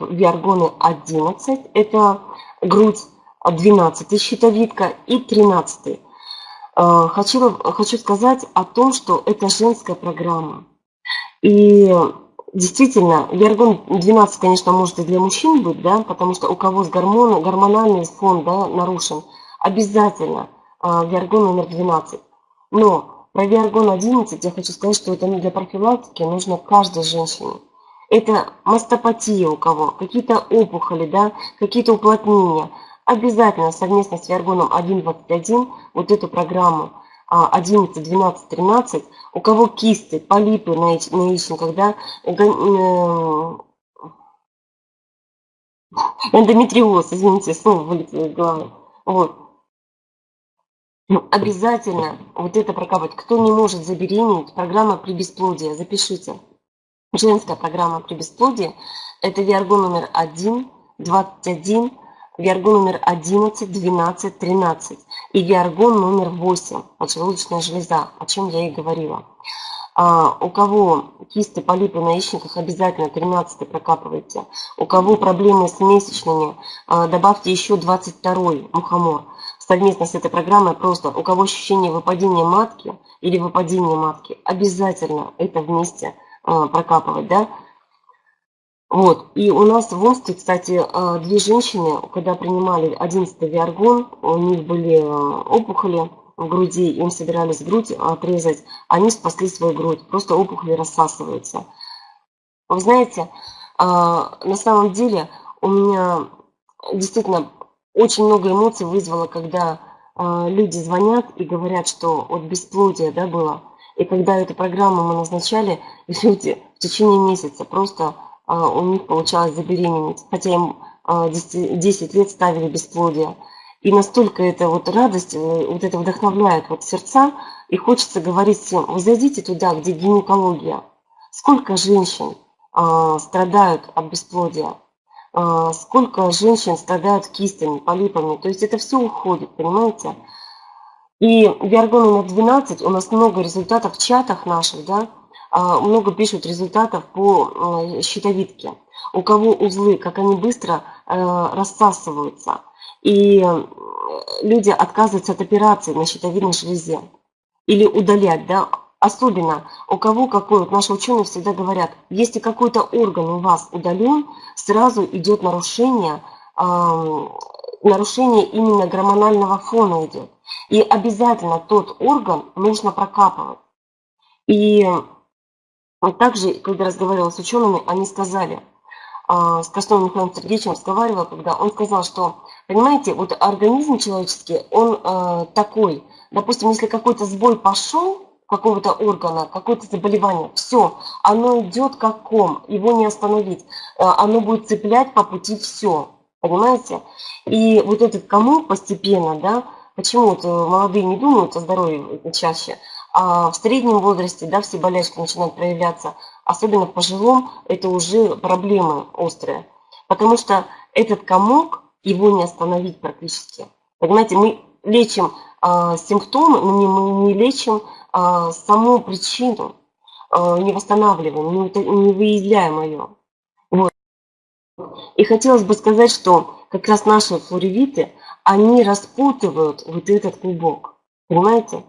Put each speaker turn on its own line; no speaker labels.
виаргоны 11, это грудь 12 щитовидка и 13. Э, хочу, хочу сказать о том, что это женская программа. И действительно, виаргон 12, конечно, может и для мужчин быть, да, потому что у кого с гормоном, гормональный фон да, нарушен, обязательно э, виаргон номер 12. Но про виаргон 11 я хочу сказать, что это для профилактики нужно каждой женщине. Это мастопатия у кого, какие-то опухоли, да, какие-то уплотнения. Обязательно совместно с виаргоном 1.21 вот эту программу 11, 12, 13, у кого кисты, полипы на, яичниках, да, э, эндометриоз, извините, слово вылетело из головы. Вот. Обязательно вот это прокапать. Кто не может забеременеть, программа при бесплодии, запишите женская программа при бесплодии. Это Виаргон номер 1, 21, Виаргон номер 11, 12, 13 и Виаргон номер 8, поджелудочная железа, о чем я и говорила. А, у кого кисты, полипы на яичниках, обязательно 13 прокапывайте. У кого проблемы с месячными, а, добавьте еще 22 мухомор. Совместно с этой программой просто, у кого ощущение выпадения матки или выпадения матки, обязательно это вместе – прокапывать, да. Вот, и у нас в Омске, кстати, а, две женщины, когда принимали 11 виаргон, у них были а, опухоли в груди, им собирались грудь отрезать, они спасли свою грудь, просто опухоли рассасываются. Вы знаете, на самом деле у меня действительно очень много эмоций вызвало, когда люди звонят и говорят, что от бесплодия да, было. И когда эту программу мы назначали, люди в течение месяца просто а, у них получалось забеременеть, хотя им а, 10, 10 лет ставили бесплодие. И настолько это вот радость, э, вот это вдохновляет вот сердца, и хочется говорить всем, вы зайдите туда, где гинекология. Сколько женщин а, страдают от бесплодия, а, сколько женщин страдают кистами, полипами. То есть это все уходит, понимаете? И Виаргон номер 12, у нас много результатов в чатах наших, да, а, много пишут результатов по э, щитовидке. У кого узлы, как они быстро э, рассасываются. И э, люди отказываются от операции на щитовидной железе. Или удалять, да, Особенно у кого какой, вот наши ученые всегда говорят, если какой-то орган у вас удален, сразу идет нарушение, нарушение именно гормонального фона идет. И обязательно тот орган нужно прокапывать. И также, когда разговаривала с учеными, они сказали, а, с Костовым Михаилом Сергеевичем разговаривала, когда он сказал, что, понимаете, вот организм человеческий, он э, такой, допустим, если какой-то сбой пошел, какого-то органа, какое-то заболевание, все, оно идет как ком, его не остановить, оно будет цеплять по пути все, понимаете? И вот этот комок постепенно, да, Почему вот молодые не думают о здоровье чаще, а в среднем возрасте да, все болячки начинают проявляться, особенно в пожилом, это уже проблемы острые. Потому что этот комок, его не остановить практически. Понимаете, мы лечим а, симптомы, но не, мы не лечим а, саму причину, а, не восстанавливаем, не, не выявляем ее. Вот. И хотелось бы сказать, что как раз наши флоревиты – они распутывают вот этот клубок. Понимаете?